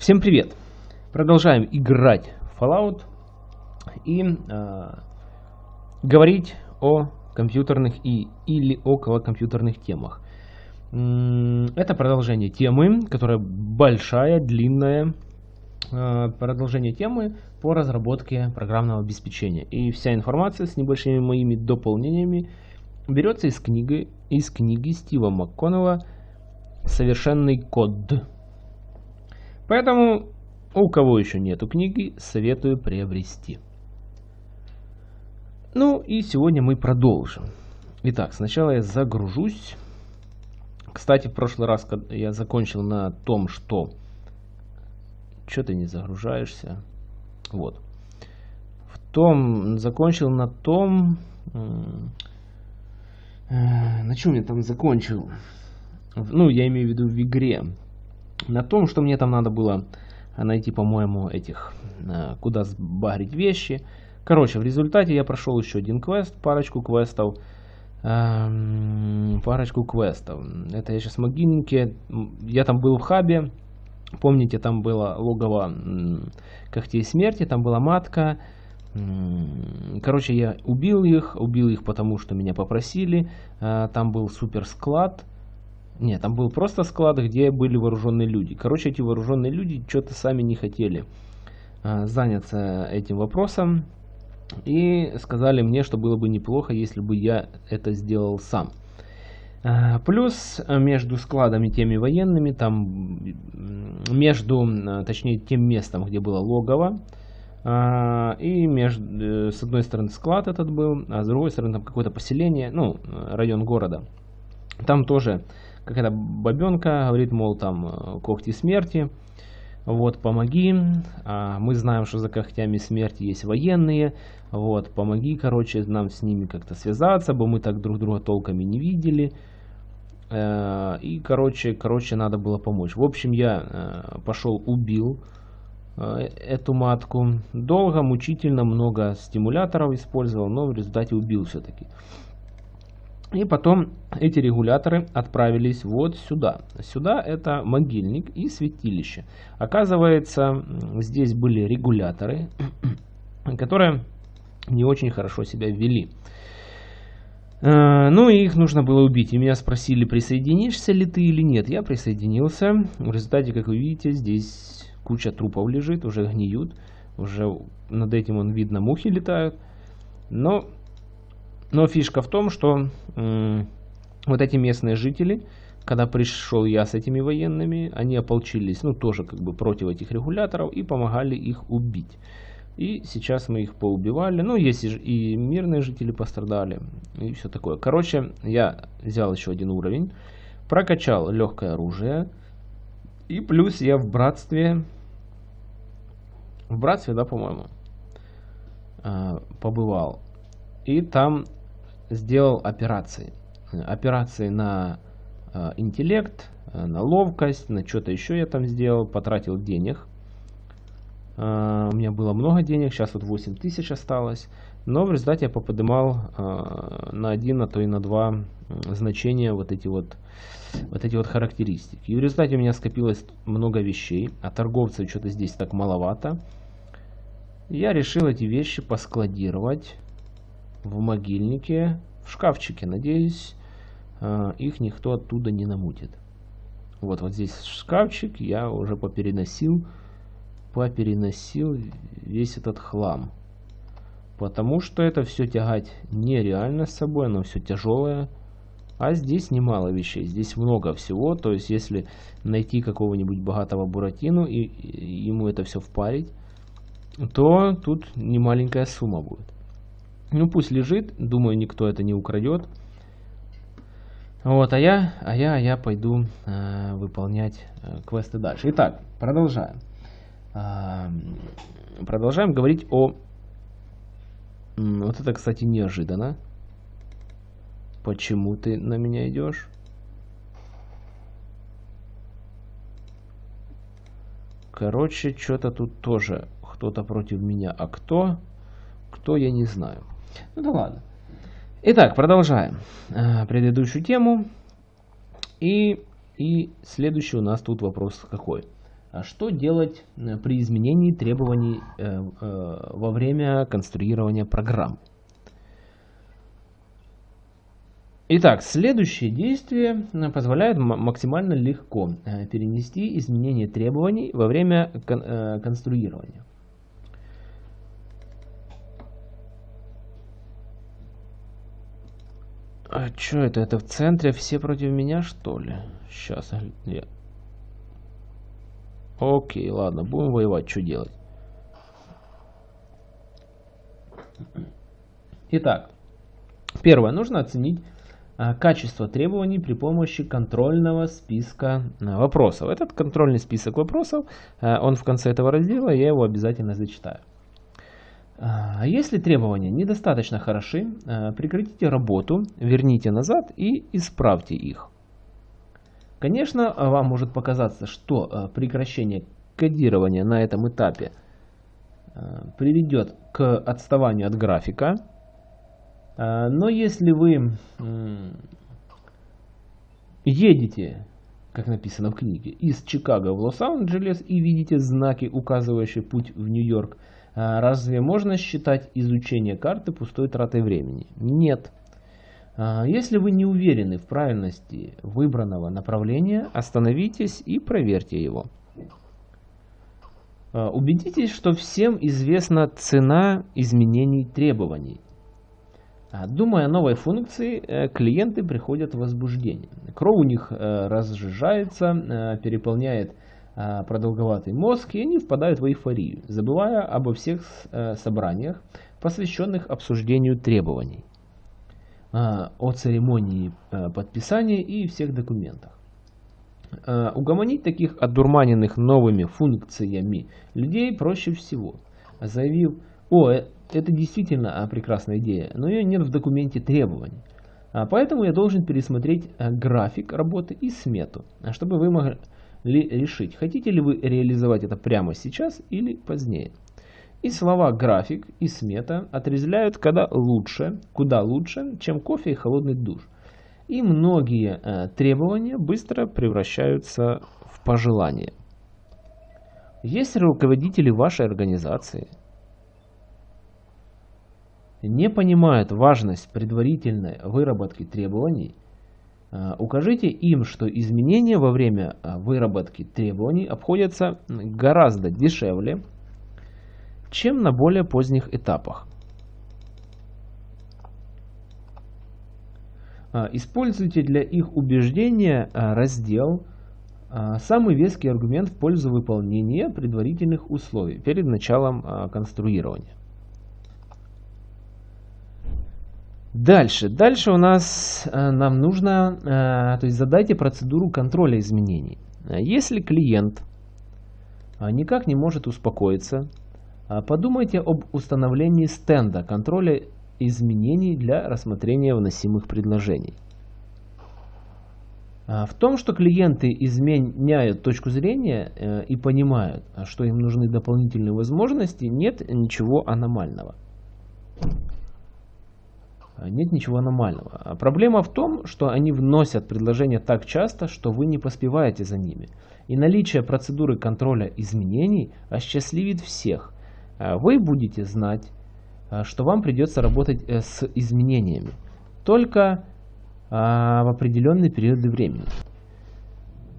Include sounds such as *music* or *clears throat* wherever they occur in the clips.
Всем привет! Продолжаем играть в Fallout и э, говорить о компьютерных и или около компьютерных темах. Это продолжение темы, которая большая, длинная, э, продолжение темы по разработке программного обеспечения. И вся информация с небольшими моими дополнениями берется из книги, из книги Стива МакКоннелла «Совершенный код». Поэтому у кого еще нету книги, советую приобрести. Ну и сегодня мы продолжим. Итак, сначала я загружусь. Кстати, в прошлый раз я закончил на том, что... Что ты не загружаешься? Вот. В том... Закончил на том... Э, на чем я там закончил? Ну, я имею в виду в игре на том, что мне там надо было найти, по-моему, этих, э, куда сбагрить вещи. Короче, в результате я прошел еще один квест, парочку квестов. Эм, парочку квестов. Это я сейчас в могильнике. Я там был в хабе. Помните, там было логово когтей смерти, там была матка. Короче, я убил их. Убил их потому, что меня попросили. Э, там был супер склад. Нет, там был просто склад, где были вооруженные люди. Короче, эти вооруженные люди что-то сами не хотели а, заняться этим вопросом. И сказали мне, что было бы неплохо, если бы я это сделал сам. А, плюс между складами теми военными, там между, а, точнее тем местом, где было логово, и между, э, с одной стороны склад этот был, а с другой стороны там какое-то поселение, ну, район города. Там тоже какая-то бабенка говорит, мол, там э, когти смерти, вот, помоги, а мы знаем, что за когтями смерти есть военные, вот, помоги, короче, нам с ними как-то связаться, бы мы так друг друга толками не видели, э, и, короче, короче, надо было помочь. В общем, я э, пошел, убил эту матку, долго, мучительно, много стимуляторов использовал, но в результате убил все-таки. И потом эти регуляторы отправились вот сюда. Сюда это могильник и святилище. Оказывается, здесь были регуляторы, *clears throat* которые не очень хорошо себя вели. Э, ну и их нужно было убить. И меня спросили, присоединишься ли ты или нет. Я присоединился. В результате, как вы видите, здесь куча трупов лежит, уже гниют. Уже над этим он видно, мухи летают. Но но фишка в том, что вот эти местные жители, когда пришел я с этими военными, они ополчились, ну, тоже как бы против этих регуляторов и помогали их убить. И сейчас мы их поубивали. Ну, есть и мирные жители пострадали, и все такое. Короче, я взял еще один уровень, прокачал легкое оружие, и плюс я в братстве, в братстве, да, по-моему, а, побывал. И там сделал операции. Операции на э, интеллект, э, на ловкость, на что-то еще я там сделал, потратил денег. Э, у меня было много денег, сейчас вот 8 тысяч осталось. Но в результате я поподымал э, на один, а то и на два значения вот эти вот, вот эти вот характеристики. И в результате у меня скопилось много вещей, а торговцев что-то здесь так маловато. Я решил эти вещи поскладировать в могильнике, в шкафчике. Надеюсь, э, их никто оттуда не намутит. Вот, вот здесь шкафчик, я уже попереносил, попереносил весь этот хлам. Потому что это все тягать нереально с собой, оно все тяжелое. А здесь немало вещей, здесь много всего. То есть, если найти какого-нибудь богатого буратину и, и ему это все впарить, то тут немаленькая сумма будет. Ну пусть лежит, думаю, никто это не украдет. Вот, а я, а я, а я пойду э, выполнять э, квесты дальше. Итак, продолжаем. Э, продолжаем говорить о... Вот это, кстати, неожиданно. Почему ты на меня идешь? Короче, что-то тут тоже кто-то против меня. А кто? Кто, я не знаю. Ну да ладно. Итак, продолжаем э, предыдущую тему. И, и следующий у нас тут вопрос какой. А что делать э, при изменении требований э, э, во время конструирования программ? Итак, следующее действие позволяет максимально легко перенести изменение требований во время конструирования. А что это? Это в центре все против меня, что ли? Сейчас. Я... Окей, ладно, будем воевать, что делать? Итак, первое, нужно оценить а, качество требований при помощи контрольного списка а, вопросов. Этот контрольный список вопросов, а, он в конце этого раздела, я его обязательно зачитаю. Если требования недостаточно хороши, прекратите работу, верните назад и исправьте их. Конечно, вам может показаться, что э, прекращение кодирования на этом этапе приведет к отставанию от графика. Но если вы едете, как написано в книге, из Чикаго в Лос-Анджелес и видите знаки, указывающие путь в Нью-Йорк, разве можно считать изучение карты пустой тратой времени? Нет. А, если вы не уверены в правильности выбранного направления, остановитесь и проверьте его. А, убедитесь, что всем известна цена изменений требований. А, думая о новой функции, э, клиенты приходят в возбуждение. Кровь у них э, разжижается, э, переполняет продолговатый мозг, и они впадают в эйфорию, забывая обо всех собраниях, посвященных обсуждению требований. А, о церемонии а, подписания и всех документах. А, угомонить таких одурманенных новыми функциями людей проще всего, заявив, о, э, это действительно прекрасная идея, но ее нет в документе требований. Поэтому я должен пересмотреть график работы и смету, чтобы вы могли решить, хотите ли вы реализовать это прямо сейчас или позднее. И слова график и смета отрезвляют когда лучше, куда лучше, чем кофе и холодный душ. И многие э, требования быстро превращаются в пожелания. Если руководители вашей организации не понимают важность предварительной выработки требований, укажите им, что изменения во время э, выработки требований обходятся гораздо дешевле, чем на более поздних этапах. А, используйте для их убеждения раздел «Самый веский аргумент в пользу выполнения предварительных условий» перед началом конструирования. Дальше. Дальше у нас нам нужно, то есть задайте процедуру контроля изменений. Если клиент никак не может успокоиться, подумайте об установлении стенда контроля изменений для рассмотрения вносимых предложений. В том, что клиенты изменяют точку зрения э, и понимают, что им нужны дополнительные возможности, нет ничего аномального. Нет ничего аномального. Проблема в том, что они вносят предложения так часто, что вы не поспеваете за ними. И наличие процедуры контроля изменений осчастливит всех – Э, вы будете знать, э, что вам придется работать э, с изменениями только в определенные периоды времени.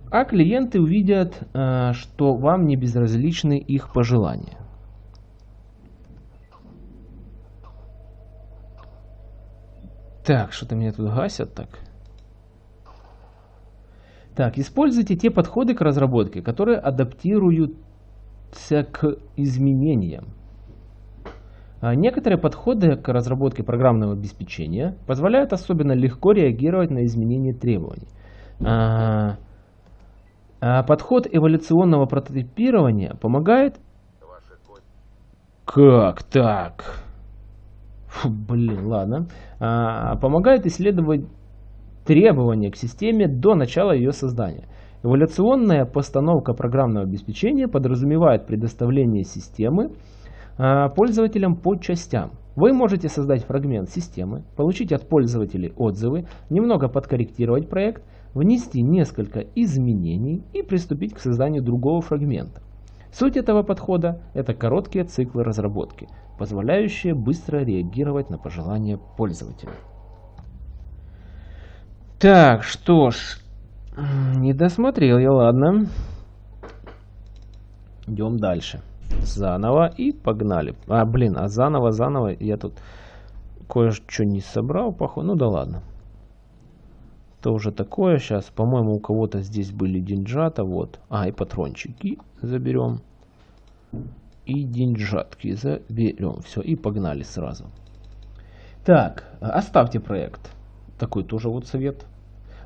А клиенты увидят, что вам не безразличны их пожелания. Так, что-то меня тут гасят так. Так, используйте те подходы к разработке, которые адаптируют к изменениям. А некоторые подходы к разработке программного обеспечения позволяют особенно легко реагировать на изменения требований. А, а подход эволюционного прототипирования помогает... Как так? Фу, блин, ладно. Помогает исследовать требования к системе до начала ее создания. Эволюционная постановка программного обеспечения подразумевает предоставление системы а, пользователям по частям. Вы можете создать фрагмент системы, получить от пользователей отзывы, немного подкорректировать проект, внести несколько изменений и приступить к созданию другого фрагмента. Суть этого подхода – это короткие циклы разработки, позволяющие быстро реагировать на пожелания пользователя. Так, что ж, не досмотрел я, ладно. Идем дальше. Заново и погнали. А, блин, а заново, заново я тут кое-что не собрал, походу. Ну да ладно. То уже такое сейчас. По-моему, у кого-то здесь были деньжата. Вот. А, и патрончики заберем. И деньжатки заберем. Все, и погнали сразу. Так, оставьте проект. Такой тоже вот совет.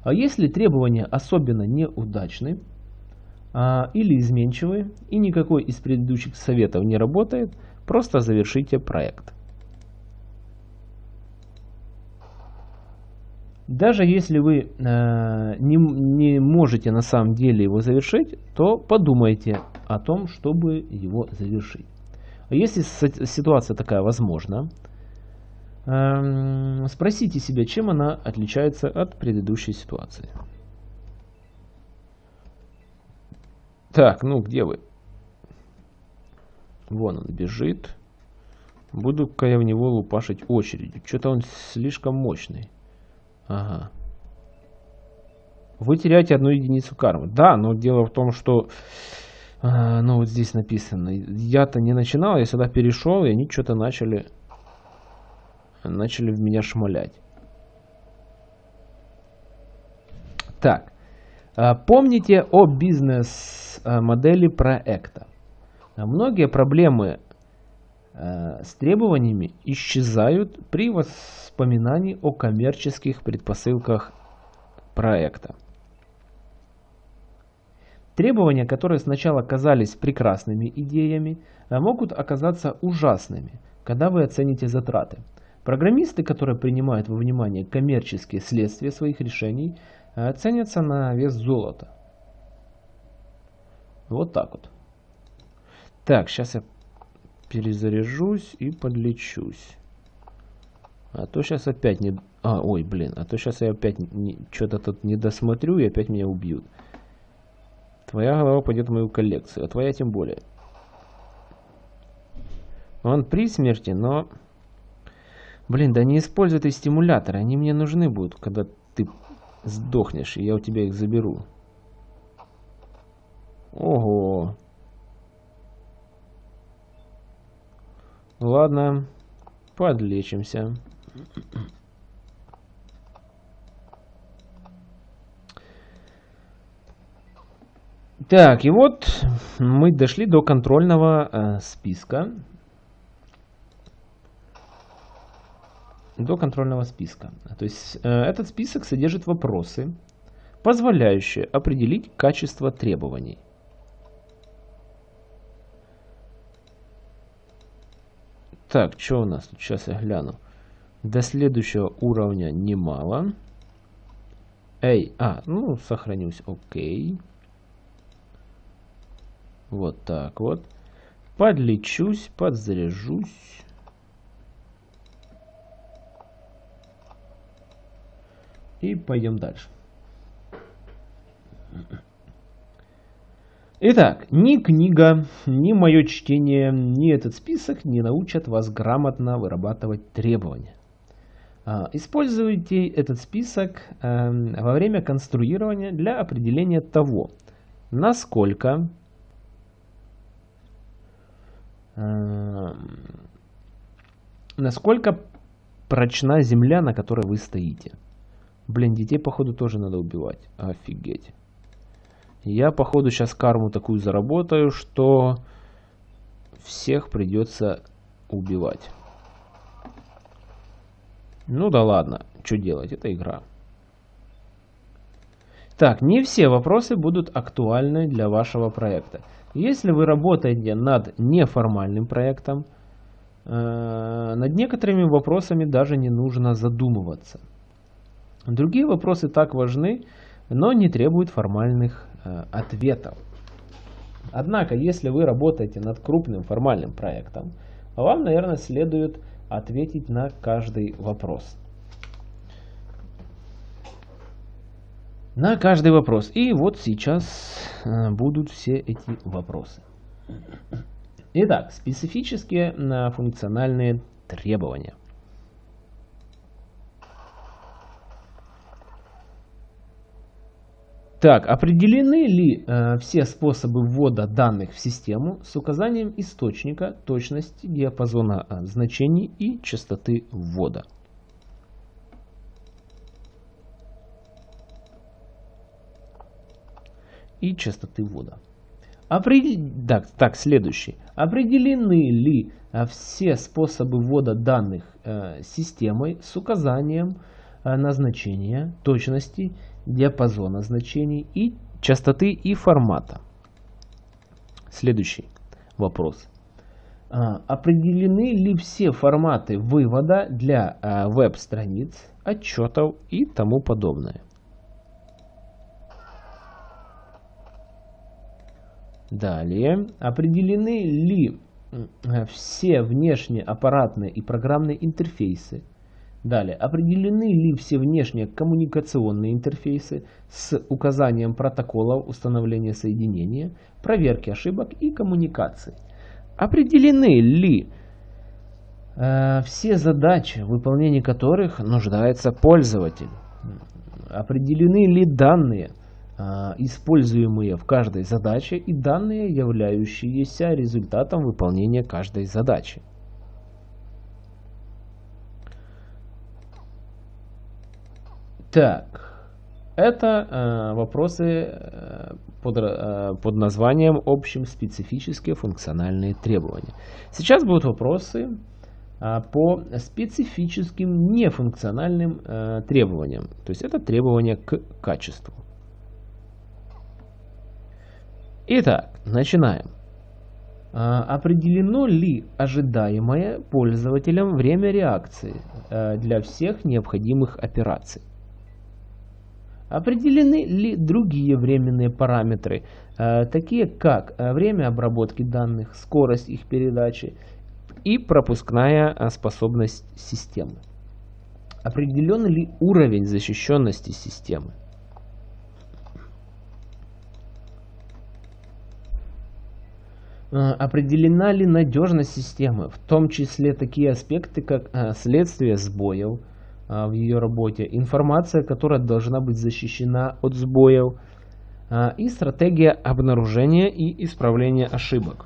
А если требования особенно неудачны а, или изменчивы, и никакой из предыдущих советов не работает, просто завершите проект. Даже если вы э, не, не можете на самом деле его завершить, то подумайте о том, чтобы его завершить. Если ситуация такая возможна, э, спросите себя, чем она отличается от предыдущей ситуации. Так, ну где вы? Вон он бежит. Буду-ка я в него лупашить очередью. Что-то он слишком мощный. Ага. Вы теряете одну единицу кармы. Да, но дело в том, что... А, ну, вот здесь написано. Я-то не начинал, я сюда перешел, и они что-то начали... Начали в меня шмалять. Так. А, помните о бизнес-модели проекта. Многие проблемы а, с требованиями исчезают при воспоминаний о коммерческих предпосылках проекта. Требования, которые сначала казались прекрасными идеями, а могут оказаться ужасными, когда вы оцените затраты. Программисты, которые принимают во внимание коммерческие следствия своих решений, ценятся на вес золота. Вот так вот. Так, сейчас я перезаряжусь и подлечусь. А то сейчас опять не... А, ой, блин, а то сейчас я опять не... что-то тут не досмотрю и опять меня убьют. Твоя голова пойдет в мою коллекцию, а твоя тем более. Он при смерти, но... Блин, да не используй эти стимуляторы, они мне нужны будут, когда ты сдохнешь, и я у тебя их заберу. Ого. Ладно, подлечимся. Так, и вот мы дошли до контрольного э, списка. До контрольного списка. То есть э, этот список содержит вопросы, позволяющие определить качество требований. Так, что у нас? Сейчас я гляну. До следующего уровня немало. Эй, а, ну, сохранюсь, окей. Вот так вот. Подлечусь, подзаряжусь. И пойдем дальше. Итак, ни книга, ни мое чтение, ни этот список не научат вас грамотно вырабатывать требования. А, используйте этот список эм, во время конструирования для определения того, насколько насколько прочна земля, на которой вы стоите. Блин, детей походу тоже надо убивать. Офигеть. Я походу сейчас карму такую заработаю, что всех придется убивать. Ну да ладно, что делать, это игра. Так, не все вопросы будут актуальны для вашего проекта. Если вы работаете над неформальным проектом, э, над некоторыми вопросами даже не нужно задумываться. Другие вопросы так важны, но не требуют формальных э, ответов. Однако, если вы работаете над крупным формальным проектом, вам, наверное, следует ответить на каждый вопрос. На каждый вопрос. И вот сейчас э, будут все эти вопросы. Итак, специфические э, функциональные требования. Так, определены ли э, все способы ввода данных в систему с указанием источника, точности, диапазона э, значений и частоты ввода? И частоты ввода. Определ... Так, так, следующий. Определены ли э, все способы ввода данных э, системой с указанием э, назначения, точности диапазона значений и частоты и формата. Следующий вопрос. А, определены ли все форматы вывода для а, веб-страниц, отчетов и тому подобное? Далее. Определены ли все внешние аппаратные и программные интерфейсы, Далее, определены ли все внешние коммуникационные интерфейсы с указанием протоколов установления соединения, проверки ошибок и коммуникаций? Определены ли э, все задачи, в которых нуждается пользователь? Определены ли данные, э, используемые в каждой задаче и данные, являющиеся результатом выполнения каждой задачи? Так, это э, вопросы э, под, э, под названием общим специфические функциональные требования. Сейчас будут вопросы э, по специфическим нефункциональным э, требованиям. То есть это требования к качеству. Итак, начинаем. А, определено ли ожидаемое пользователем время реакции э, для всех необходимых операций? Определены ли другие временные параметры, э, такие как э, время обработки данных, скорость их передачи и пропускная способность системы? Определен ли уровень защищенности системы? Определена ли надежность системы, в том числе такие аспекты, как следствие сбоев, а, в ее работе, информация, которая должна быть защищена от сбоев, и стратегия обнаружения и исправления ошибок.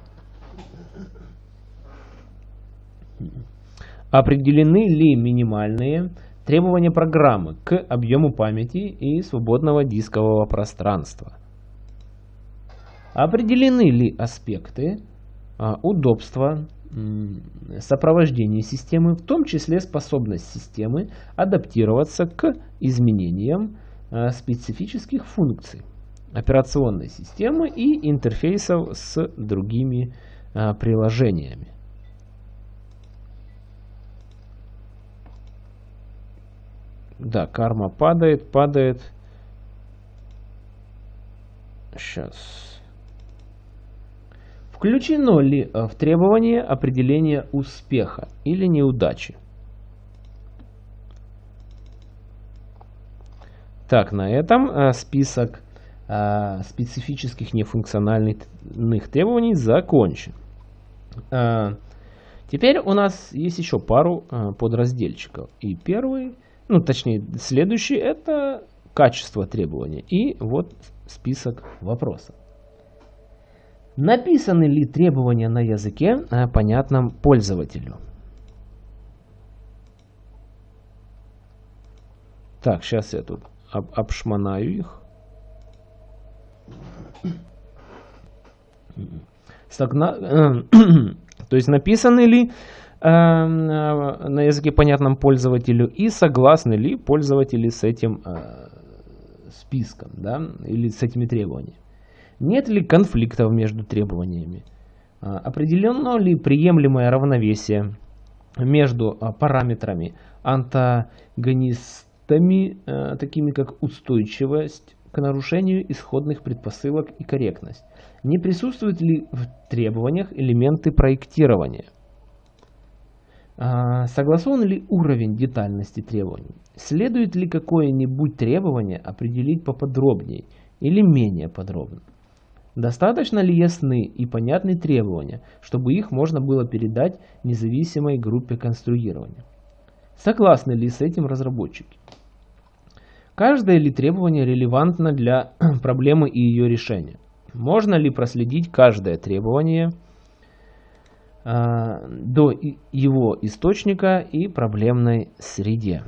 Определены ли минимальные требования программы к объему памяти и свободного дискового пространства? Определены ли аспекты а, удобства, сопровождение системы, в том числе способность системы адаптироваться к изменениям э, специфических функций операционной системы и интерфейсов с другими э, приложениями. Да, карма падает, падает. Сейчас. Включено ли э, в требование определение успеха или неудачи? Так, на этом э, список э, специфических нефункциональных требований закончен. Теперь у нас есть еще пару подразделчиков. И первый, ну точнее следующий, это качество требования. И вот список вопросов. Написаны ли требования на языке, э, понятном пользователю? Так, сейчас я тут об, обшмонаю их. *clears throat* То есть написаны ли э, на языке понятном пользователю и согласны ли пользователи с этим э, списком, да, или с этими требованиями. Нет ли конфликтов между требованиями? А, определено ли приемлемое равновесие между а, параметрами антагонистами, а, такими как устойчивость к нарушению исходных предпосылок и корректность? Не присутствуют ли в требованиях элементы проектирования? Согласован ли уровень детальности требований? Следует ли какое-нибудь требование определить поподробнее или менее подробно? Достаточно ли ясны и понятны требования, чтобы их можно было передать независимой группе конструирования? Согласны ли с этим разработчики? Каждое ли требование релевантно для *clears throat* проблемы и ее решения? Можно ли проследить каждое требование э, до его источника и проблемной среде?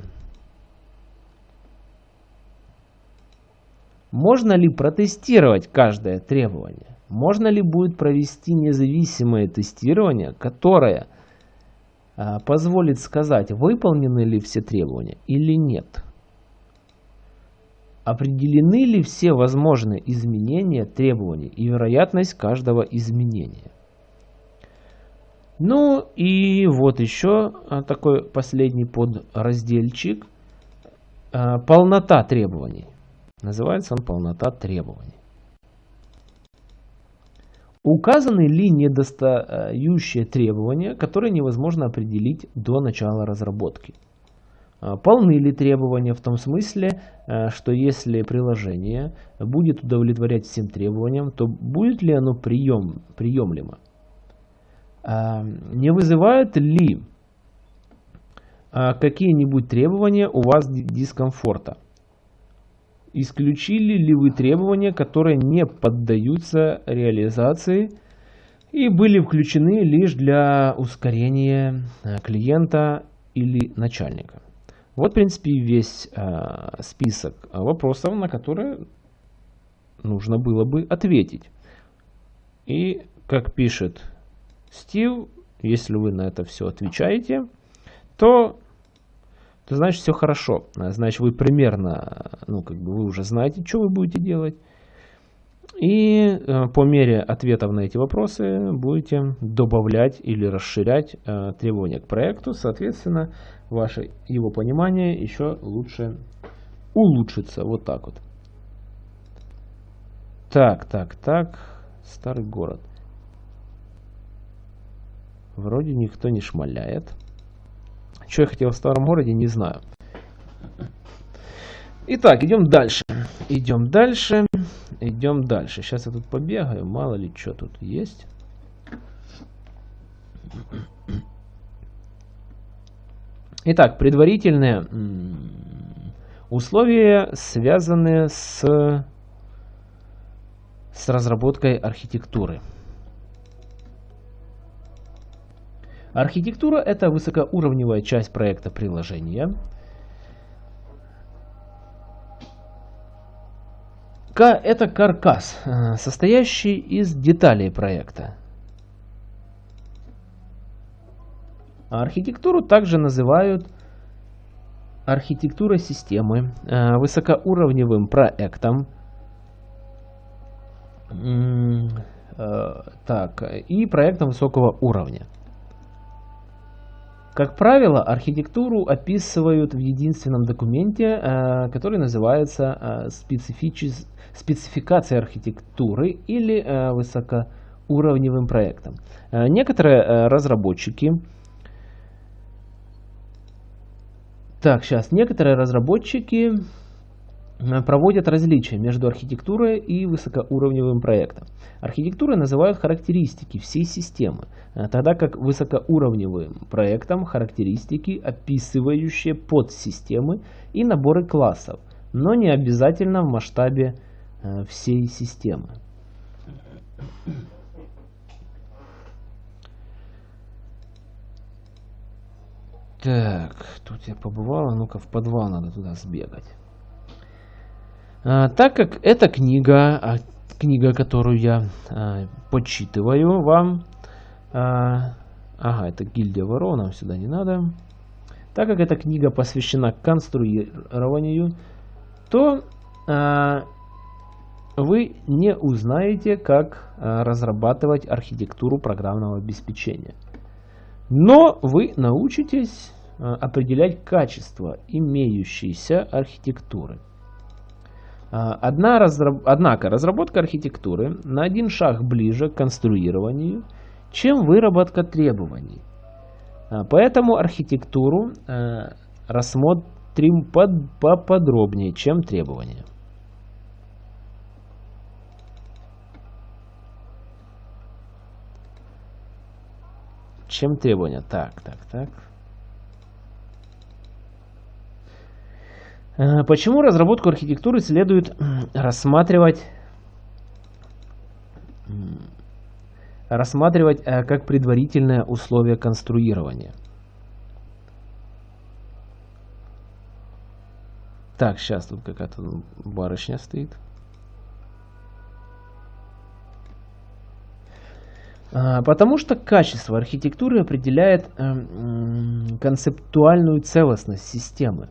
Можно ли протестировать каждое требование? Можно ли будет провести независимое тестирование, которое а, позволит сказать, выполнены ли все требования или нет? Определены ли все возможные изменения требований и вероятность каждого изменения? Ну и вот еще а, такой последний подразделчик. А, полнота требований. Называется он полнота требований. Указаны ли недостающие требования, которые невозможно определить до начала разработки? А, полны ли требования в том смысле, а, что если приложение будет удовлетворять всем требованиям, то будет ли оно прием, приемлемо? А, не вызывают ли какие-нибудь требования у вас дискомфорта? Исключили ли вы требования, которые не поддаются реализации и были включены лишь для ускорения э, клиента или начальника? Вот, в принципе, весь э, список вопросов, на которые нужно было бы ответить. И, как пишет Стив, если вы на это все отвечаете, то то значит все хорошо. Значит вы примерно, ну как бы вы уже знаете, что вы будете делать. И э, по мере ответов на эти вопросы будете добавлять или расширять э, требования к проекту. Соответственно, ваше его понимание еще лучше улучшится. Вот так вот. Так, так, так. Старый город. Вроде никто не шмаляет. Что я хотел в старом городе, не знаю. Итак, идем дальше. Идем дальше. Идем дальше. Сейчас я тут побегаю. Мало ли что тут есть. Итак, предварительные условия, связанные с, с разработкой архитектуры. Архитектура – это высокоуровневая часть проекта приложения. Это каркас, э, состоящий из деталей проекта. Архитектуру также называют архитектурой системы, э, высокоуровневым проектом, э, так, и проектом высокого уровня. Как правило, архитектуру описывают в единственном документе, э, который называется э, спецификация архитектуры или э, высокоуровневым проектом. Некоторые разработчики Так, сейчас. Некоторые разработчики проводят различия между архитектурой и высокоуровневым проектом. Архитектурой называют характеристики всей системы, э, тогда как высокоуровневым проектом характеристики, описывающие подсистемы и наборы классов, но не обязательно в масштабе э, всей системы. Так, тут я побывал, ну-ка в подвал надо туда сбегать. А, так как эта книга, а, книга, которую я а, почитываю вам, ага, это гильдия воров, нам сюда не надо. Так как эта книга посвящена конструированию, то вы не узнаете, как разрабатывать архитектуру программного обеспечения. Но вы научитесь определять качество имеющейся архитектуры. А, одна разраб... Однако разработка архитектуры на один шаг ближе к конструированию, чем выработка требований. Поэтому архитектуру рассмотрим под, поподробнее, чем требования. Чем требования? Так, так, так. Почему разработку архитектуры следует рассматривать, рассматривать э, как предварительное условие конструирования? Так, сейчас тут какая-то барышня стоит. А, потому что качество архитектуры определяет эм, концептуальную целостность системы,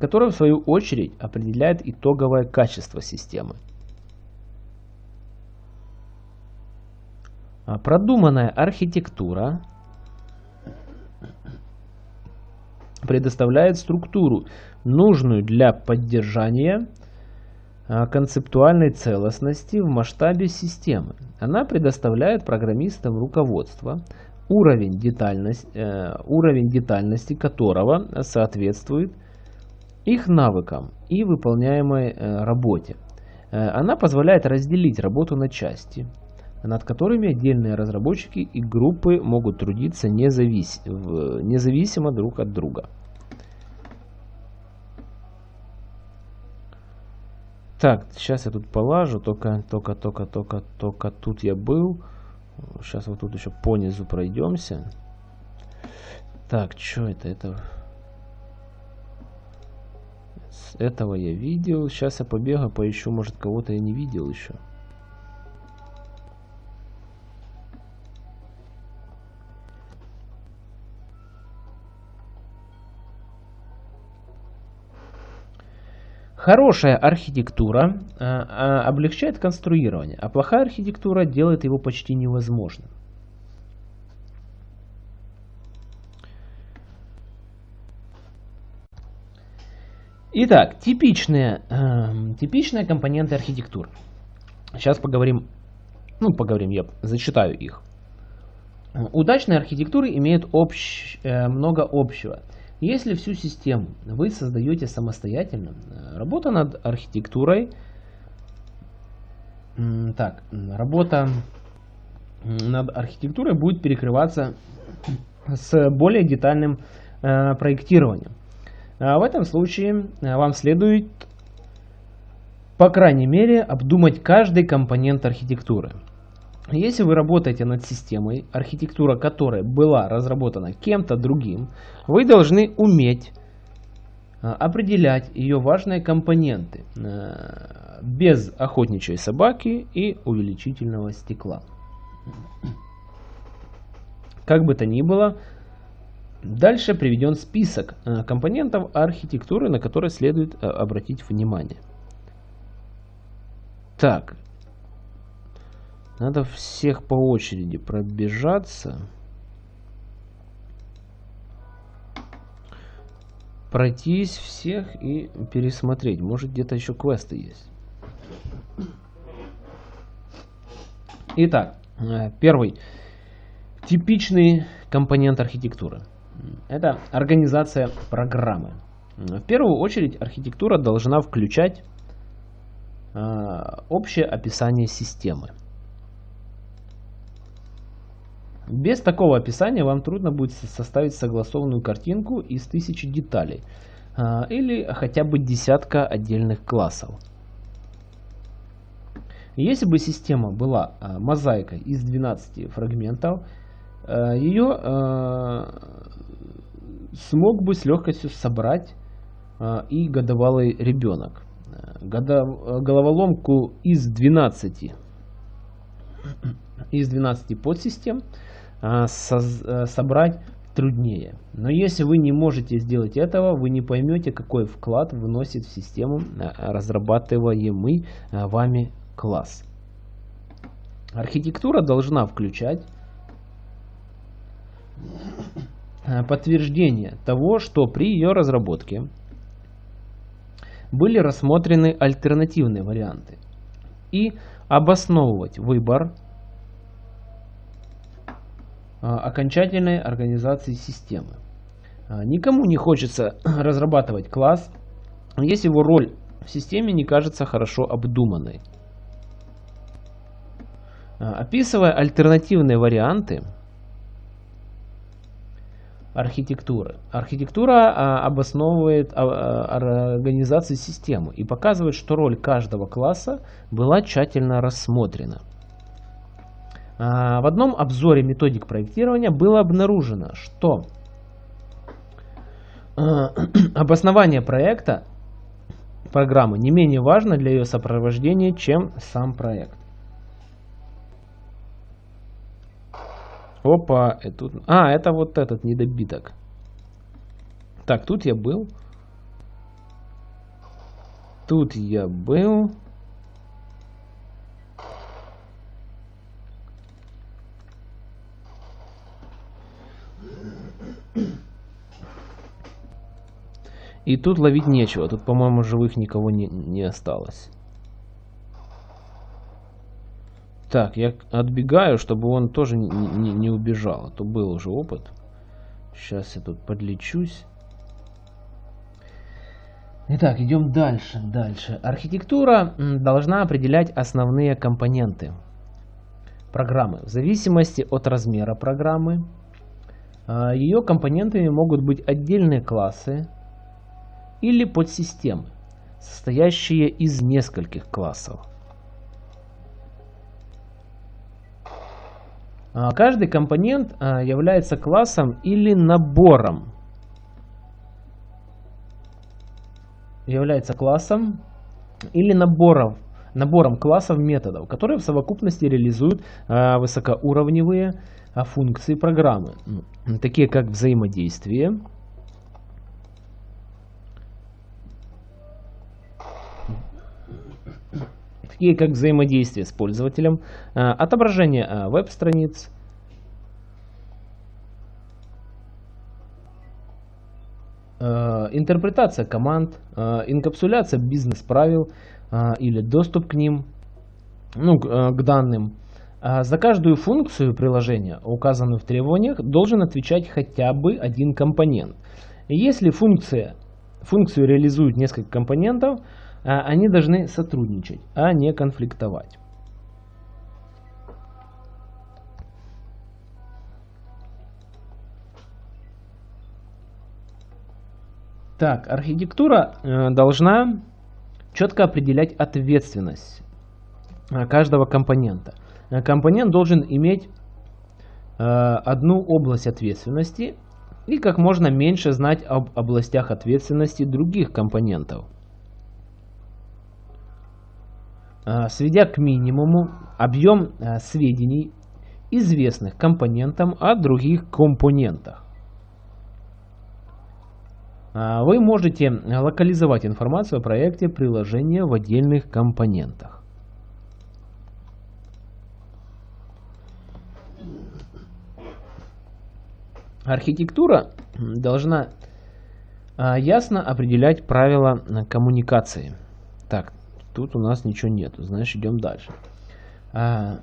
которая в свою очередь определяет итоговое качество системы. А продуманная архитектура предоставляет структуру, нужную для поддержания а, концептуальной целостности в масштабе системы. Она предоставляет программистам руководство, уровень, детальность, э, уровень детальности которого соответствует их навыкам и выполняемой э, работе. Э, она позволяет разделить работу на части, над которыми отдельные разработчики и группы могут трудиться независ... независимо друг от друга. Так, сейчас я тут полажу, только, только, только, только, только тут я был. Сейчас вот тут еще по низу пройдемся. Так, что это? Это... С этого я видел. Сейчас я побегаю, поищу, может кого-то я не видел еще. Хорошая архитектура э, э, облегчает конструирование, а плохая архитектура делает его почти невозможным. Итак, типичные, э, типичные компоненты архитектуры. Сейчас поговорим, ну поговорим, я зачитаю их. Удачные архитектуры имеют общ, э, много общего. Если всю систему вы создаете самостоятельно, э, работа над архитектурой, так, работа над архитектурой будет перекрываться с более детальным э, проектированием. А в этом случае э, вам следует, по крайней мере, обдумать каждый компонент архитектуры. Если вы работаете над системой, архитектура которой была разработана кем-то другим, вы должны уметь а, определять ее важные компоненты а, без охотничьей собаки и увеличительного стекла. Как бы то ни было, дальше приведен список а, компонентов архитектуры, на которые следует обратить внимание. Так, надо всех по очереди пробежаться. Пройтись всех и пересмотреть. Может где-то еще квесты есть. Итак, э, первый. Типичный компонент архитектуры. Это организация программы. В первую очередь архитектура должна включать э, общее описание системы. Без такого описания вам трудно будет составить согласованную картинку из тысячи деталей а, или хотя бы десятка отдельных классов. Если бы система была а, мозаикой из 12 фрагментов, а, ее смог бы с легкостью собрать и годовалый ребенок. Головоломку из 12 из 12 подсистем э, собрать труднее. Но если вы не можете сделать этого, вы не поймете, какой вклад вносит в систему э, разрабатываемый э, вами класс. Архитектура должна включать подтверждение того, что при ее разработке были рассмотрены альтернативные варианты и обосновывать выбор окончательной организации системы. Никому не хочется *clears throat* разрабатывать класс, если его роль в системе не кажется хорошо обдуманной. Описывая альтернативные варианты, архитектуры. Архитектура а, обосновывает а, а, организацию системы и показывает, что роль каждого класса была тщательно рассмотрена. А, в одном обзоре методик проектирования было обнаружено, что а, *clears throat* обоснование проекта программы не менее важно для ее сопровождения, чем сам проект. Опа, и тут... А, это вот этот недобиток. Так, тут я был. Тут я был. И тут ловить нечего. Тут, по-моему, живых никого не, не осталось. Так, я отбегаю, чтобы он тоже не, не, не убежал. А то был уже опыт. Сейчас я тут подлечусь. Итак, идем дальше, дальше. Архитектура должна определять основные компоненты программы. В зависимости от размера программы, а, ее компонентами могут быть отдельные классы или подсистемы, состоящие из нескольких классов. Каждый компонент а, является классом или набором. Является классом или набором, набором классов методов, которые в совокупности реализуют а, высокоуровневые функции программы, такие как взаимодействие, такие как взаимодействие с пользователем, э, отображение э, веб-страниц, э, интерпретация команд, инкапсуляция бизнес-правил или доступ к ним, ну, к данным. За каждую функцию приложения, указанную в требованиях, должен отвечать хотя бы один компонент. Если функция, функцию реализуют несколько компонентов, они должны сотрудничать, а не конфликтовать. Так, архитектура э, должна четко определять ответственность э, каждого компонента. Э, компонент должен иметь одну область ответственности и как можно меньше знать об областях ответственности других компонентов. Сведя к минимуму объем э, сведений, известных компонентам о других компонентах. Э, вы можете локализовать информацию о проекте приложения в отдельных компонентах. Архитектура должна ясно определять правила коммуникации. Так, Тут у нас ничего нету, знаешь, идем дальше. А,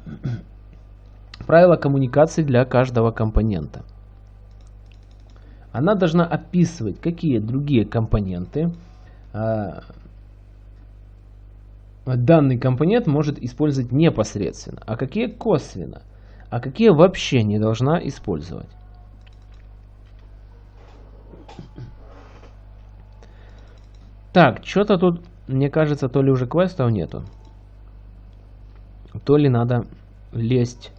*clears throat* правила коммуникации для каждого компонента. Она должна описывать, какие другие компоненты а, данный компонент может использовать непосредственно, а какие косвенно, а какие вообще не должна использовать. Так, что-то тут мне кажется, то ли уже квестов нету, то ли надо лезть,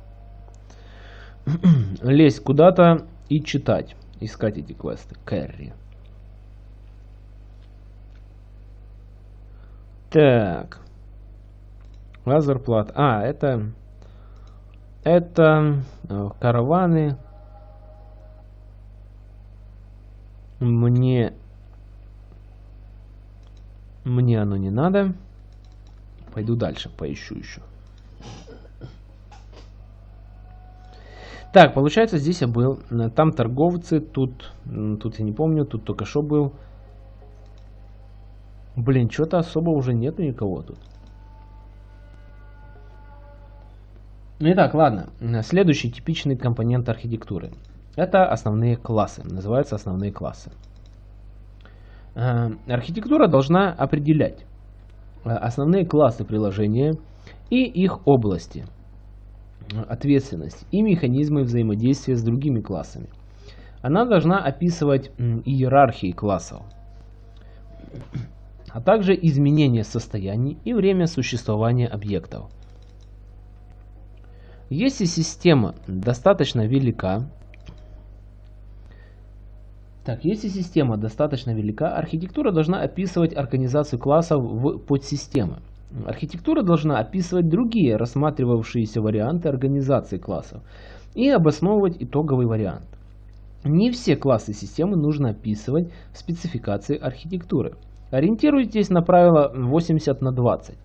*clears throat* лезть куда-то и читать, искать эти квесты. Кэрри. Так. Лазерплат. А, это... Это э, караваны. Мне мне оно не надо. Пойду дальше, поищу еще. Так, получается, здесь я был. Там торговцы, тут, тут я не помню, тут только что был. Блин, что-то особо уже нету никого тут. Итак, ладно. Следующий типичный компонент архитектуры. Это основные классы. Называются основные классы. Э, архитектура должна определять э, основные классы приложения и их области ответственности и механизмы взаимодействия с другими классами. Она должна описывать иерархии классов, а также изменение состояний и время существования объектов. Если система достаточно велика, так, если система достаточно велика, архитектура должна описывать организацию классов в подсистемы. Архитектура должна описывать другие рассматривавшиеся варианты организации классов и обосновывать итоговый вариант. Не все классы системы нужно описывать в спецификации архитектуры. Ориентируйтесь на правило 80 на 20.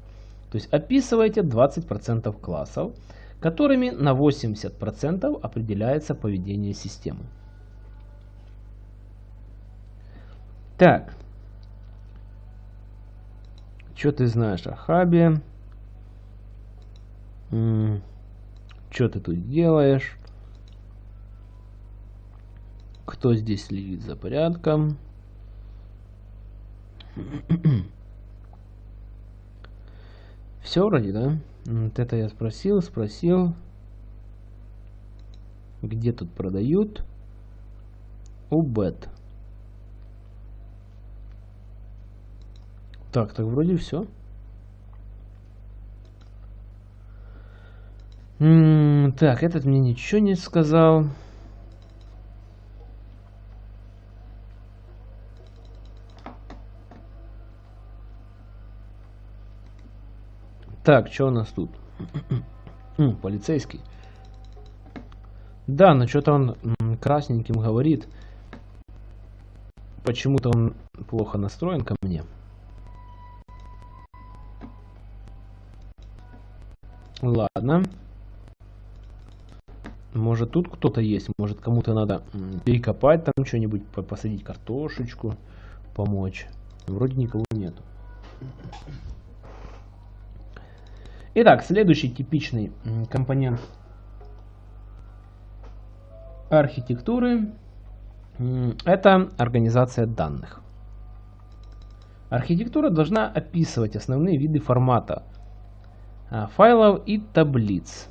То есть описывайте 20% классов, которыми на 80% определяется поведение системы. Так. Что ты знаешь о хабе? Что ты тут делаешь? Кто здесь следит за порядком? *clears throat* Все вроде, да? Вот это я спросил, спросил. Где тут продают? Убет. Так, так вроде все. Так, этот мне ничего не сказал. Так, что у нас тут? *clears throat* Полицейский. Да, но что-то он красненьким говорит. Почему-то он плохо настроен ко мне. Ладно. Может тут кто-то есть, может кому-то надо перекопать там что-нибудь, посадить картошечку, помочь. Вроде никого нету. Итак, следующий типичный компонент архитектуры это организация данных. Архитектура должна описывать основные виды формата файлов и таблиц.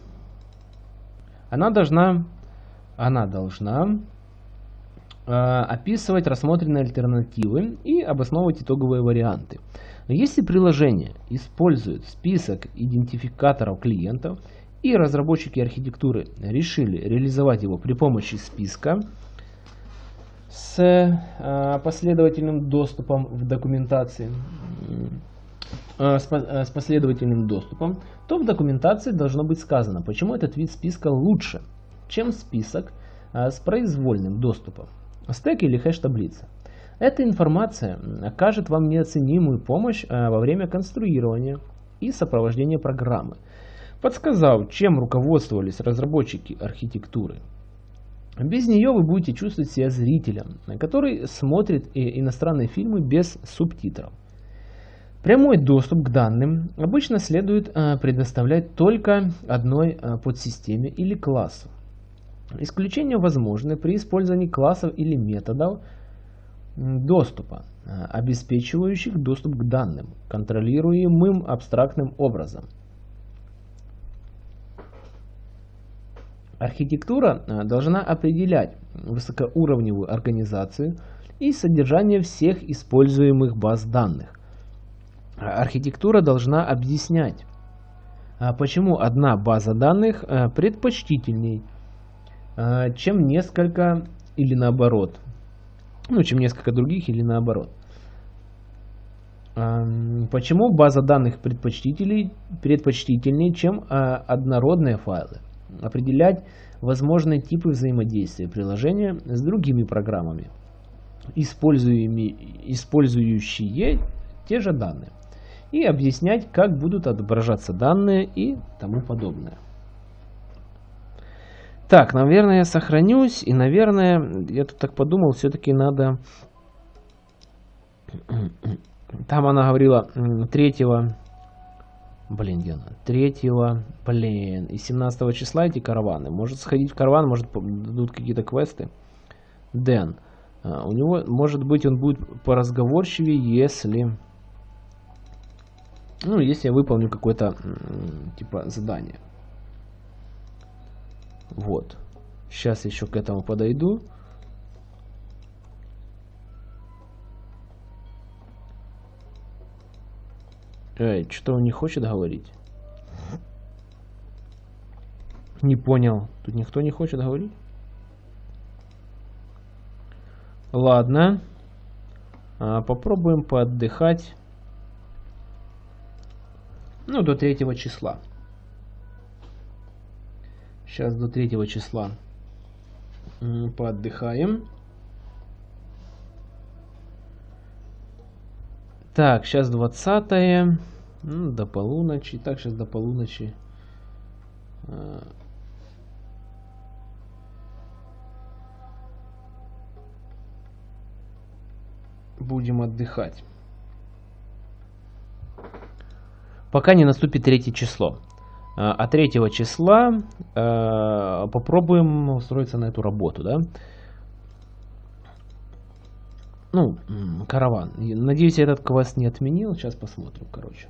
Она должна, она должна э, описывать рассмотренные альтернативы и обосновывать итоговые варианты. Но если приложение использует список идентификаторов клиентов и разработчики архитектуры решили реализовать его при помощи списка с э, последовательным доступом в документации, с последовательным доступом, то в документации должно быть сказано, почему этот вид списка лучше, чем список э, с произвольным доступом, стек или хэш-таблица. Эта информация окажет вам неоценимую помощь во время конструирования и сопровождения программы, подсказав, чем руководствовались разработчики архитектуры. Без нее вы будете чувствовать себя зрителем, который смотрит иностранные фильмы без субтитров. Прямой доступ к данным обычно следует э, предоставлять только одной э, подсистеме или классу. Исключения возможны при использовании классов или методов доступа, э, обеспечивающих доступ к данным, контролируемым абстрактным образом. Архитектура должна определять высокоуровневую организацию и содержание всех используемых баз данных архитектура должна объяснять, а почему одна база данных э, предпочтительней, э, чем несколько или наоборот. Ну, чем несколько других или наоборот. Почему база данных предпочтительней, предпочтительнее, чем э, однородные файлы. Определять возможные типы взаимодействия приложения с другими программами, использующие те же данные и объяснять, как будут отображаться данные и тому подобное. Так, наверное, я сохранюсь. И, наверное, я тут так подумал, все-таки надо... *clears throat* Там она говорила третьего Блин, где она? Третьего, блин. И 17 числа эти караваны. Может сходить в караван, может дадут какие-то квесты. Дэн. А, у него, может быть, он будет поразговорчивее, если... Ну, если я выполню какое-то, типа, задание. Вот. Сейчас еще к этому подойду. Эй, что он не хочет говорить? Не понял. Тут никто не хочет говорить? Ладно. А, попробуем поотдыхать. Ну, до третьего числа. Сейчас до третьего числа поотдыхаем. Так, сейчас 20 ну, до полуночи. Так, сейчас до полуночи. А. Будем отдыхать. Пока не наступит третье число. А 3 а числа э, попробуем устроиться на эту работу, да? Ну, караван. Надеюсь, этот квест не отменил. Сейчас посмотрим, короче.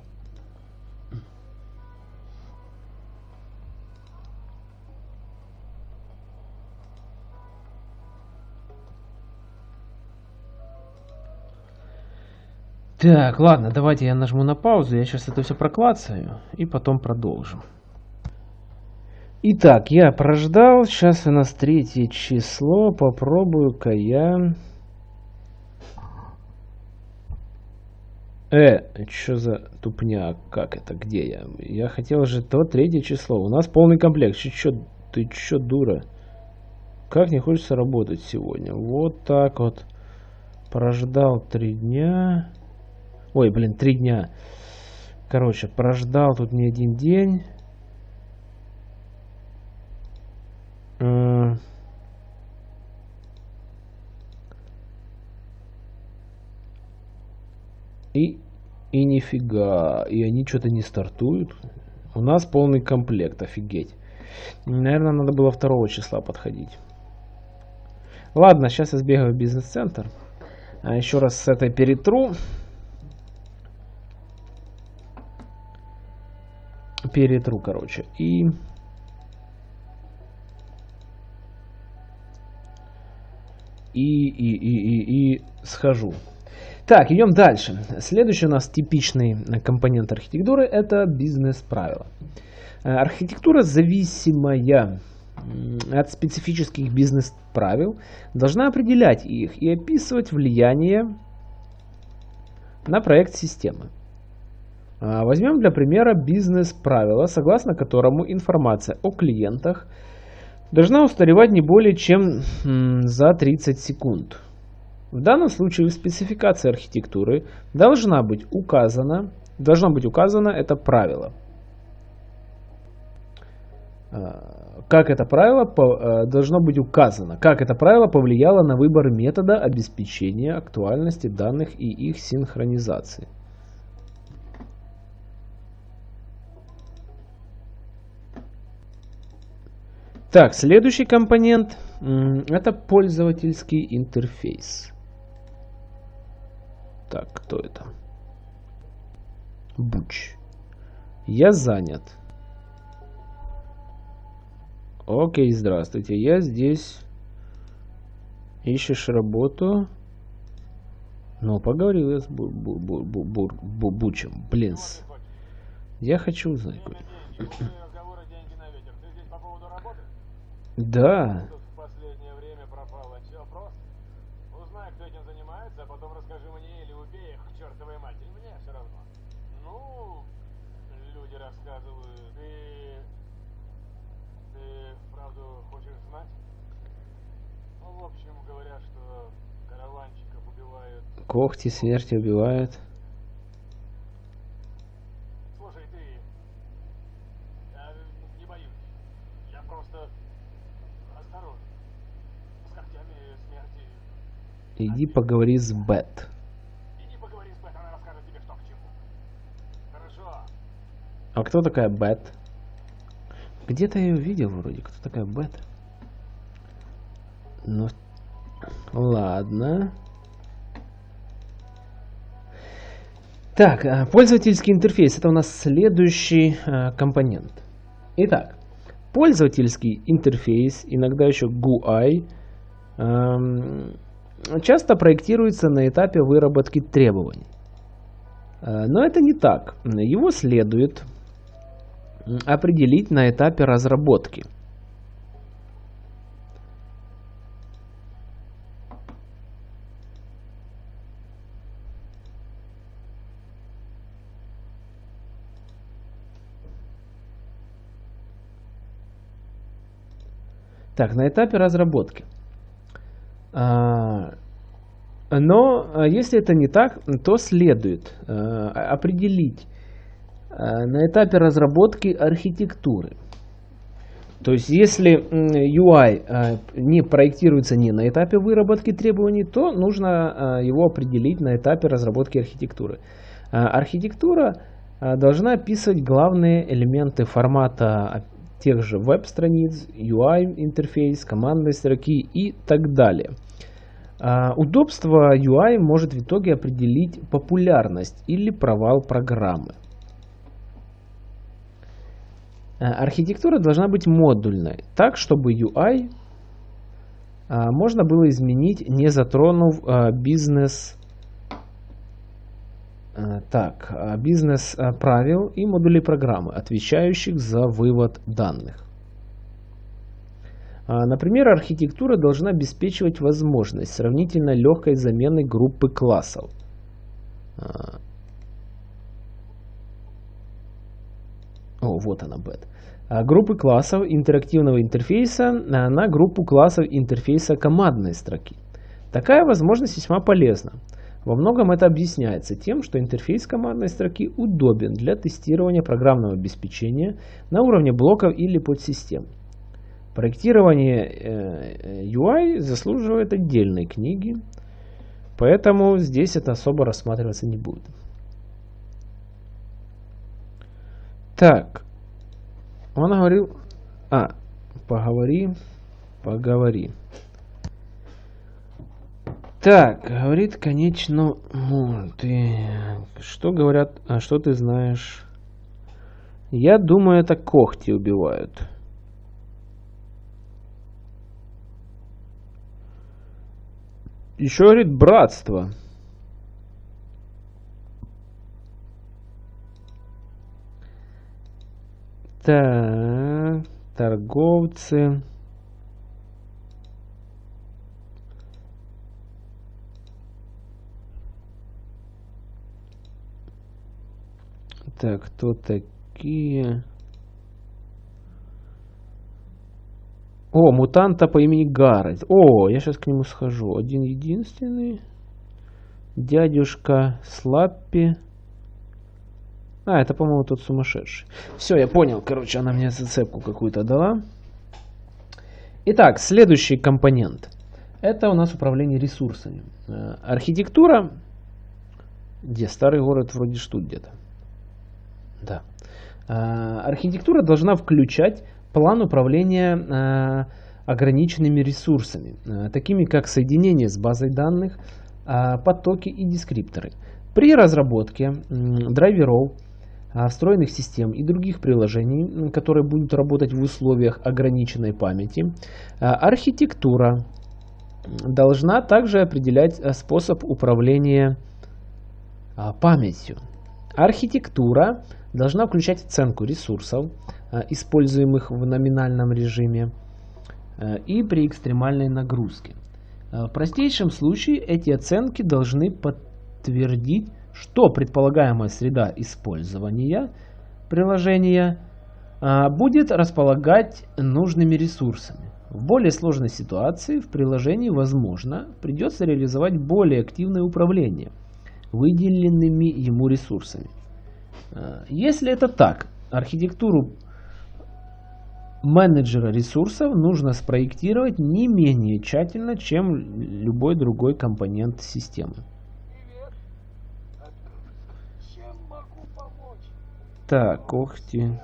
Так, ладно, давайте я нажму на паузу, я сейчас это все проклацаю и потом продолжим. Итак, я прождал, сейчас у нас третье число, попробую-ка я Э, что за тупня? Как это? Где я? Я хотел же то третье число. У нас полный комплект. Ты чё, ты чё, дура? Как не хочется работать сегодня? Вот так вот. Прождал три дня. Ой, блин, три дня. Короче, прождал тут не один день. И, и нифига. И они что-то не стартуют. У нас полный комплект, офигеть. Наверное, надо было 2 числа подходить. Ладно, сейчас я сбегаю в бизнес-центр. А еще раз с этой перетру. Перетру, короче. И... И, и, и, и, и схожу. Так, идем дальше. Следующий у нас типичный компонент архитектуры – это бизнес-правила. Э, архитектура, зависимая от специфических бизнес-правил, должна определять их и описывать влияние на проект системы. А, возьмем для примера бизнес-правила, согласно которому информация о клиентах должна устаревать не более чем за 30 секунд. В данном случае в спецификации архитектуры должна быть указана, должно быть указано это правило. А, как это правило а, должно быть указано, как это правило повлияло на выбор метода обеспечения актуальности данных и их синхронизации. Так, следующий компонент это пользовательский интерфейс. Так, кто это? Буч. Я занят. Окей, здравствуйте. Я здесь. Ищешь работу? Ну, поговорил я с бу бу бу бу бу бу Бучем. Блин. Я хочу узнать. Да. Когти смерти убивают. Слушай, ты... Я не боюсь. Я просто осторожен. С когтями смерти... Иди поговори с Бет. А кто такая Бет? Где-то я ее видел вроде. Кто такая Бет? Ну, ладно. Так, а, пользовательский интерфейс. Это у нас следующий а, компонент. Итак, пользовательский интерфейс, иногда еще GUI, часто проектируется на этапе выработки требований. А, но это не так. Его следует определить на этапе разработки – Так, на этапе разработки. А, но а, если это не так, то следует а, определить на этапе разработки архитектуры. То есть если UI не проектируется не на этапе выработки требований, то нужно его определить на этапе разработки архитектуры. Архитектура должна описывать главные элементы формата тех же веб-страниц, UI-интерфейс, командной строки и так далее. А, удобство UI может в итоге определить популярность или провал программы. А, архитектура должна быть модульной, так чтобы UI а, можно было изменить, не затронув бизнес так, бизнес правил и модулей программы, отвечающих за вывод данных. Например, архитектура должна обеспечивать возможность сравнительно легкой замены группы классов. О, вот она, бет. Группы классов интерактивного интерфейса на группу классов интерфейса командной строки. Такая возможность весьма полезна. Во многом это объясняется тем, что интерфейс командной строки удобен для тестирования программного обеспечения на уровне блоков или подсистем. Проектирование э, UI заслуживает отдельной книги, поэтому здесь это особо рассматриваться не будет. Так, он говорил, а, поговори, поговори. Так, говорит, конечно, ну, ты... Что говорят, а что ты знаешь? Я думаю, это когти убивают. Еще говорит, братство. Так, торговцы... Так, кто такие? О, мутанта по имени Гаррет. О, я сейчас к нему схожу. Один единственный. Дядюшка Слаппи. А, это, по-моему, тот сумасшедший. Все, я понял. Короче, она мне зацепку какую-то дала. Итак, следующий компонент. Это у нас управление ресурсами. Э, архитектура. Где? Старый город вроде что где-то. Да. А, архитектура должна включать план управления а, ограниченными ресурсами, а, такими как соединение с базой данных, потоки и дескрипторы. При разработке драйверов, встроенных систем и других приложений, которые будут работать в условиях ограниченной памяти, архитектура должна также определять способ управления памятью. Архитектура должна включать оценку ресурсов, э, используемых в номинальном режиме э, и при экстремальной нагрузке. Э, в простейшем случае эти оценки должны подтвердить, что предполагаемая среда использования приложения будет располагать нужными ресурсами. В более сложной ситуации в приложении, возможно, придется реализовать более активное управление выделенными ему ресурсами. Э, если это так, архитектуру менеджера ресурсов нужно спроектировать не менее тщательно, чем любой другой компонент системы. Так, когти.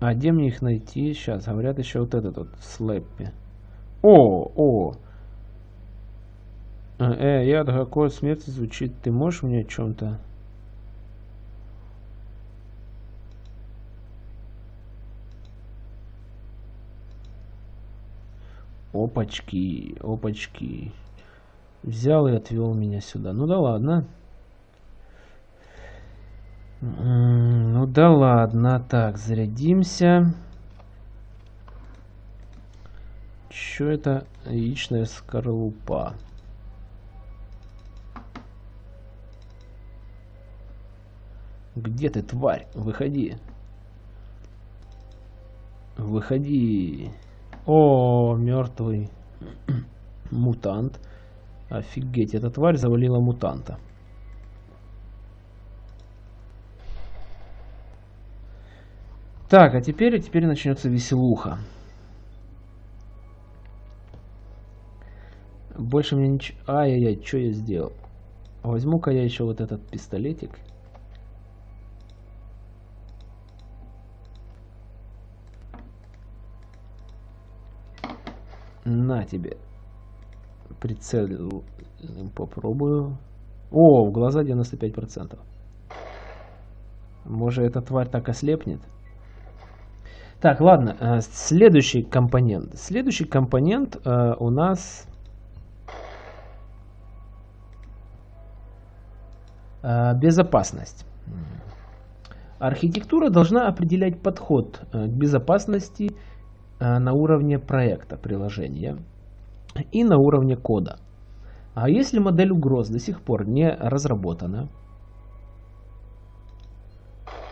А где мне их найти? Сейчас, говорят еще вот этот вот слэппи. О, о! Э, э я какой смерти звучит. Ты можешь мне о чем-то? Опачки, опачки. Взял и отвел меня сюда. Ну да ладно. Ну да ладно. Так, зарядимся. Что это? Яичная скорлупа. Где ты, тварь? Выходи. Выходи. О, мертвый *clears throat* мутант. Офигеть, эта тварь завалила мутанта. Так, а теперь, теперь начнется веселуха. Больше мне ничего... Ай-яй-яй, что я сделал? Возьму-ка я еще вот этот пистолетик. На тебе. Прицел попробую. О, в глаза 95%. Может эта тварь так ослепнет? Так, ладно, э, следующий компонент. Следующий компонент э, у нас э, безопасность. Архитектура должна определять подход к безопасности на уровне проекта приложения и на уровне кода. А если модель угроз до сих пор не разработана,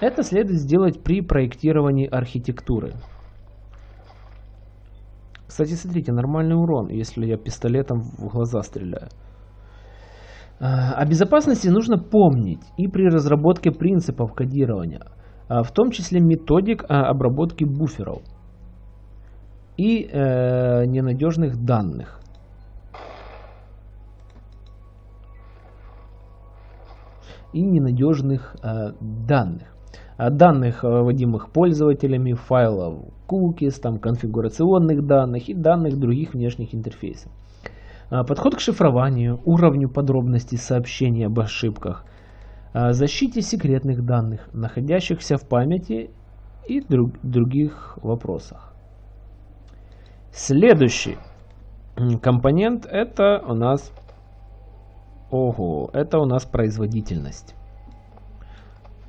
это следует сделать при проектировании архитектуры. Кстати, смотрите, нормальный урон, если я пистолетом в глаза стреляю. А, о безопасности нужно помнить и при разработке принципов кодирования, а, в том числе методик а, обработки буферов и э, ненадежных данных. И ненадежных э, данных данных, э, вводимых пользователями, файлов cookies, там, конфигурационных данных и данных других внешних интерфейсов. А, подход к шифрованию, уровню подробностей сообщений об ошибках, защите секретных данных, находящихся в памяти и друг, других вопросах. Следующий компонент это у нас Ого, это у нас производительность.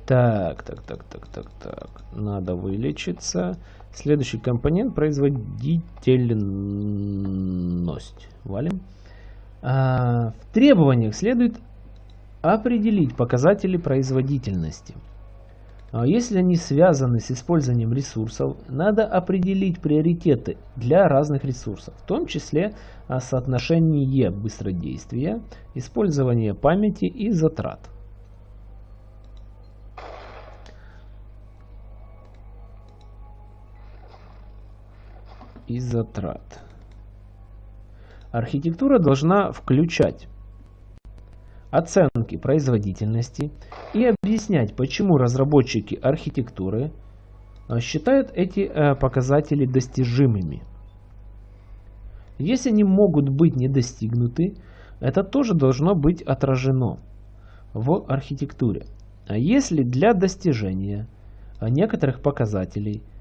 Так, так, так, так, так, так. Надо вылечиться. Следующий компонент производительность. Валим. А, в требованиях следует определить показатели производительности. А если они связаны с использованием ресурсов, надо определить приоритеты для разных ресурсов, в том числе соотношение быстродействия, использование памяти и затрат. И затрат. Архитектура должна включать оценки производительности и объяснять, почему разработчики архитектуры а, считают эти э, показатели достижимыми. Если они могут быть не достигнуты, это тоже должно быть отражено в архитектуре. А если для достижения некоторых показателей э,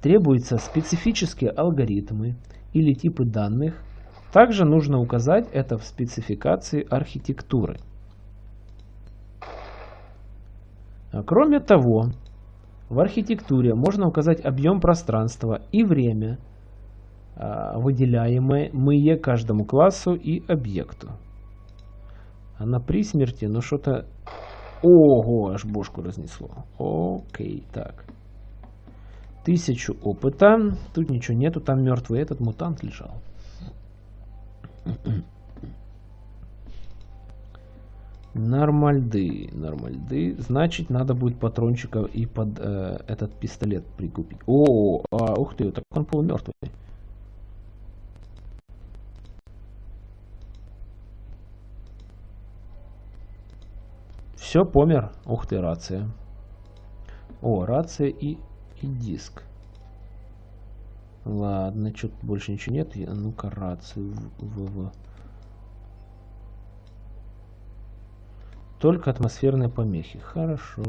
требуются специфические алгоритмы или типы данных, также нужно указать это в спецификации архитектуры. А кроме того, в архитектуре можно указать объем пространства и время, а, выделяемые каждому классу и объекту. А на при смерти, ну что-то... Ого, аж бошку разнесло. Окей, так. Тысячу опыта. Тут ничего нету, там мертвый этот мутант лежал. Нормальды, нормальды. Значит, надо будет патрончиков и под э, этот пистолет прикупить. О, а, ух ты, так он полумертвый. Все, помер. Ух ты, рация. О, рация и и диск. Ладно, что-то больше ничего нет. Ну-ка, рацию. В, в, в. Только атмосферные помехи. Хорошо.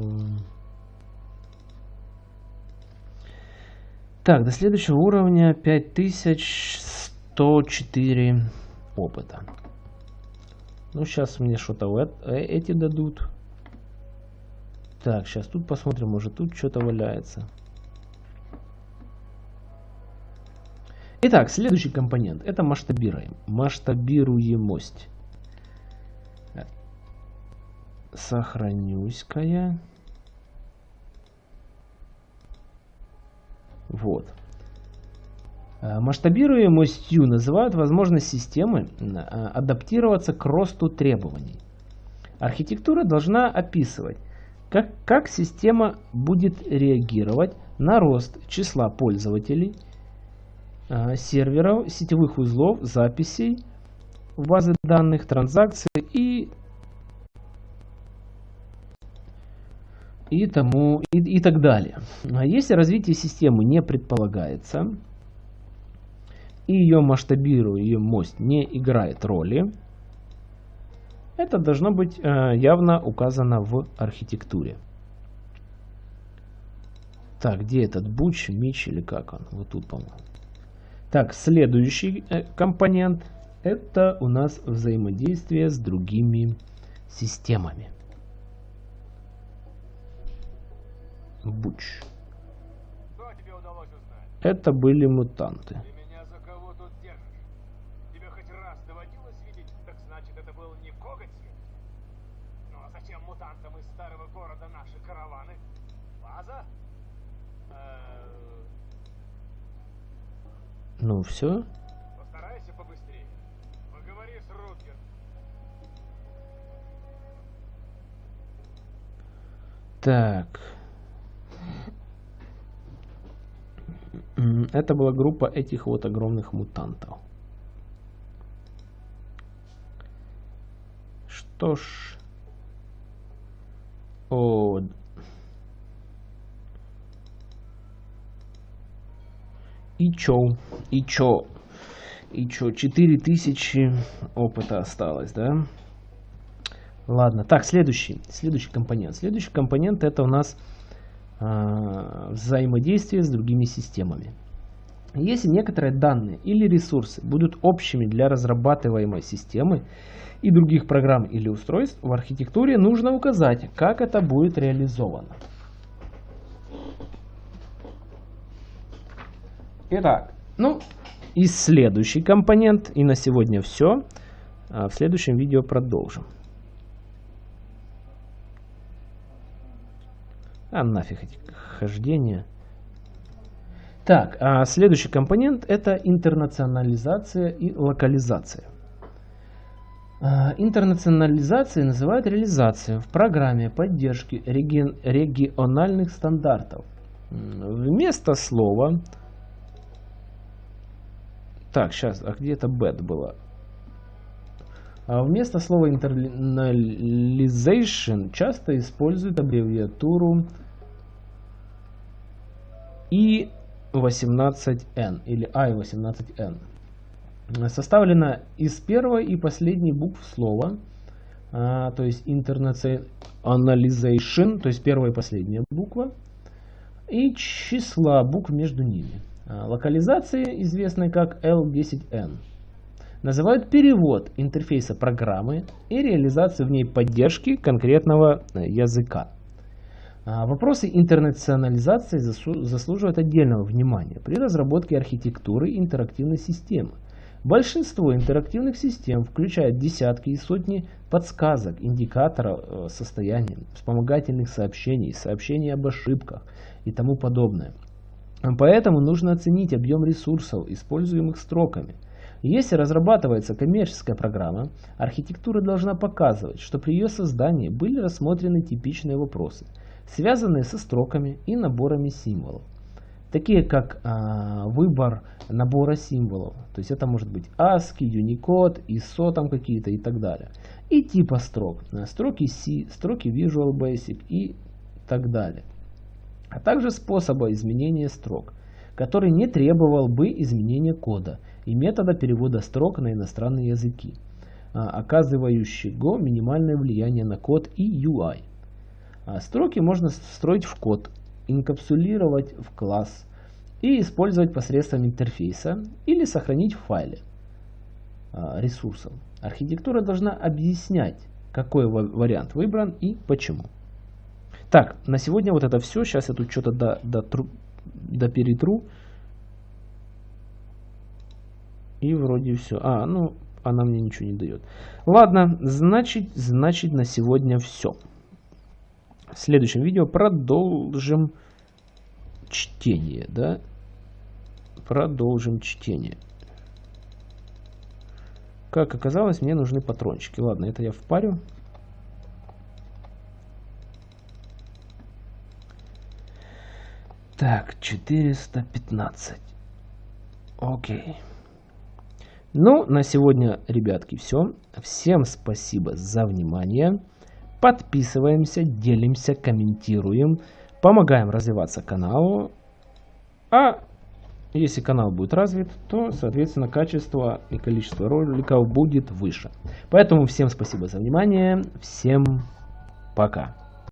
Так, до следующего уровня 5104 опыта. Ну, сейчас мне что-то э, эти дадут. Так, сейчас тут посмотрим, может тут что-то валяется. Итак, следующий компонент. Это масштабируем. Масштабируемость. Сохранюсь-ка Вот. Э, масштабируемостью называют возможность системы э, адаптироваться к росту требований. Архитектура должна описывать, как, как система будет реагировать на рост числа пользователей, серверов, сетевых узлов, записей базы данных, транзакций и и, тому, и, и так далее. А если развитие системы не предполагается, и ее масштабируемость не играет роли, это должно быть э, явно указано в архитектуре. Так, где этот буч, мич или как он? Вот тут, по-моему. Так, следующий э, компонент это у нас взаимодействие с другими системами. Буч. Это были мутанты. Ты меня за кого тут держишь? Тебе хоть раз доводилось видеть, так значит это был не коготь? Ну а зачем мутантам из старого города наши караваны? База? Э, Ну все. Постарайся побыстрее. Поговори с Рутгер. Так. Это была группа этих вот огромных мутантов. Что ж. О. И чё? И чё? И чё? 4000 опыта осталось, да? Ладно. Так, следующий. Следующий компонент. Следующий компонент это у нас а, взаимодействие с другими системами. Если некоторые данные или ресурсы будут общими для разрабатываемой системы и других программ или устройств, в архитектуре нужно указать, как это будет реализовано. Итак, ну и следующий компонент, и на сегодня все. А в следующем видео продолжим. А нафиг эти хождения. Так, а следующий компонент это интернационализация и локализация. А, интернационализацией называют реализацию в программе поддержки реги региональных стандартов. Вместо слова... Так, сейчас, а где это bad было? А вместо слова internalization часто используют аббревиатуру I18N или I18N. Составлена из первой и последней букв слова, а, то есть internationalization, то есть первая и последняя буква, и числа букв между ними. А, локализация, известная как L10N, называют перевод интерфейса программы и реализацию в ней поддержки конкретного э, языка. А, вопросы интернационализации заслуживают отдельного внимания при разработке архитектуры интерактивной системы. Большинство интерактивных систем включают десятки и сотни подсказок, индикаторов э, состояния, вспомогательных сообщений, сообщений об ошибках и тому подобное. Поэтому нужно оценить объем ресурсов, используемых строками. Если разрабатывается коммерческая программа, архитектура должна показывать, что при ее создании были рассмотрены типичные вопросы – связанные со строками и наборами символов. Такие как а, выбор набора символов, то есть это может быть ASCII, Unicode, ISO там какие-то и так далее. и типа строк, строки C, строки Visual Basic и так далее. А также способа изменения строк, который не требовал бы изменения кода и метода перевода строк на иностранные языки, а, оказывающего минимальное влияние на код и UI. А строки можно встроить в код, инкапсулировать в класс и использовать посредством интерфейса или сохранить в файле а, ресурсов. Архитектура должна объяснять, какой вариант выбран и почему. Так, на сегодня вот это все. Сейчас я тут что-то до, до, до перетру. И вроде все. А, ну, она мне ничего не дает. Ладно, значит, значит на сегодня все. В следующем видео продолжим чтение, да? Продолжим чтение. Как оказалось, мне нужны патрончики. Ладно, это я впарю. Так, 415. Окей. Ну, на сегодня, ребятки, все. Всем спасибо за внимание. Подписываемся, делимся, комментируем, помогаем развиваться каналу. А если канал будет развит, то, соответственно, качество и количество роликов будет выше. Поэтому всем спасибо за внимание. Всем пока.